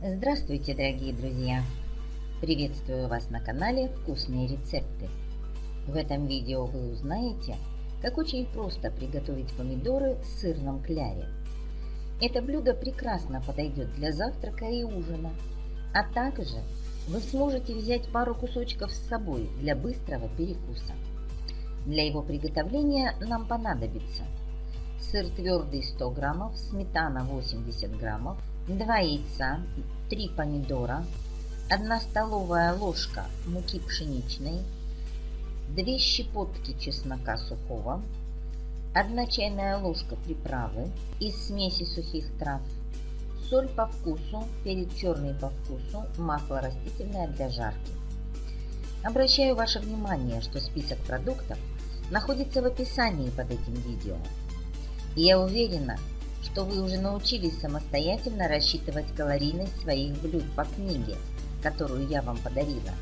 Здравствуйте, дорогие друзья! Приветствую вас на канале «Вкусные рецепты». В этом видео вы узнаете, как очень просто приготовить помидоры в сырном кляре. Это блюдо прекрасно подойдет для завтрака и ужина, а также вы сможете взять пару кусочков с собой для быстрого перекуса. Для его приготовления нам понадобится сыр твердый 100 граммов, сметана 80 граммов, 2 яйца, 3 помидора, 1 столовая ложка муки пшеничной, 2 щепотки чеснока сухого, 1 чайная ложка приправы из смеси сухих трав, соль по вкусу, перец черный по вкусу, масло растительное для жарки. Обращаю ваше внимание, что список продуктов находится в описании под этим видео. Я уверена, что вы уже научились самостоятельно рассчитывать калорийность своих блюд по книге, которую я вам подарила.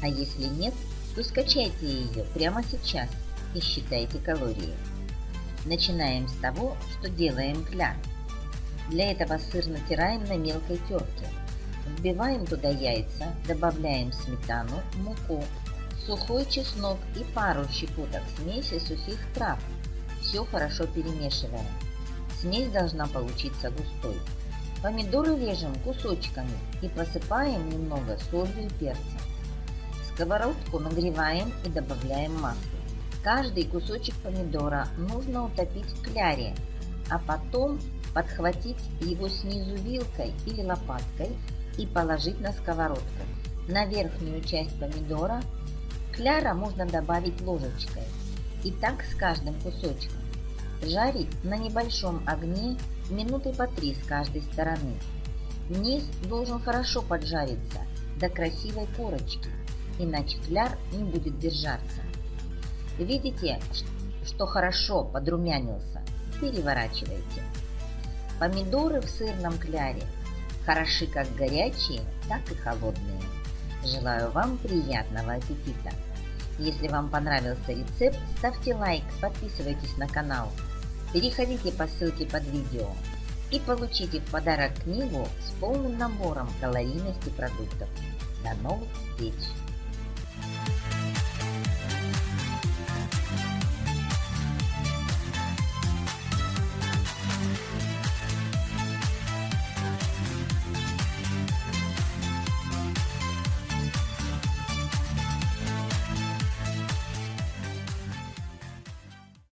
А если нет, то скачайте ее прямо сейчас и считайте калории. Начинаем с того, что делаем кляр. Для этого сыр натираем на мелкой терке. Вбиваем туда яйца, добавляем сметану, муку, сухой чеснок и пару щепоток смеси сухих трав. Все хорошо перемешиваем. Смесь должна получиться густой. Помидоры режем кусочками и посыпаем немного солью и перцем. Сковородку нагреваем и добавляем масло. Каждый кусочек помидора нужно утопить в кляре, а потом подхватить его снизу вилкой или лопаткой и положить на сковородку. На верхнюю часть помидора кляра можно добавить ложечкой. И так с каждым кусочком. Жарить на небольшом огне минуты по три с каждой стороны. Низ должен хорошо поджариться до красивой корочки, иначе кляр не будет держаться. Видите, что хорошо подрумянился? Переворачивайте. Помидоры в сырном кляре хороши как горячие, так и холодные. Желаю вам приятного аппетита! Если вам понравился рецепт, ставьте лайк, подписывайтесь на канал, переходите по ссылке под видео и получите в подарок книгу с полным набором калорийности продуктов. До новых встреч!